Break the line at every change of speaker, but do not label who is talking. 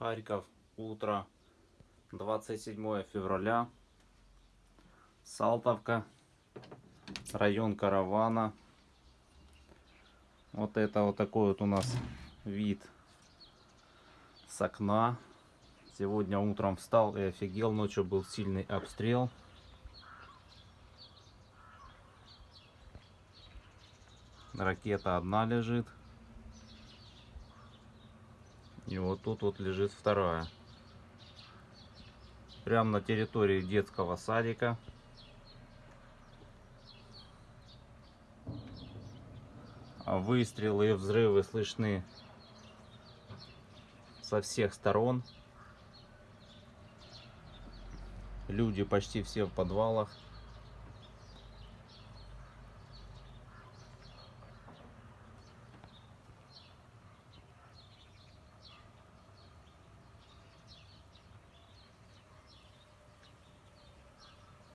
Харьков, утро, 27 февраля, Салтовка, район Каравана. Вот это вот такой вот у нас вид с окна. Сегодня утром встал и офигел, ночью был сильный обстрел. Ракета одна лежит. И вот тут вот лежит вторая. Прямо на территории детского садика. А выстрелы и взрывы слышны со всех сторон. Люди почти все в подвалах.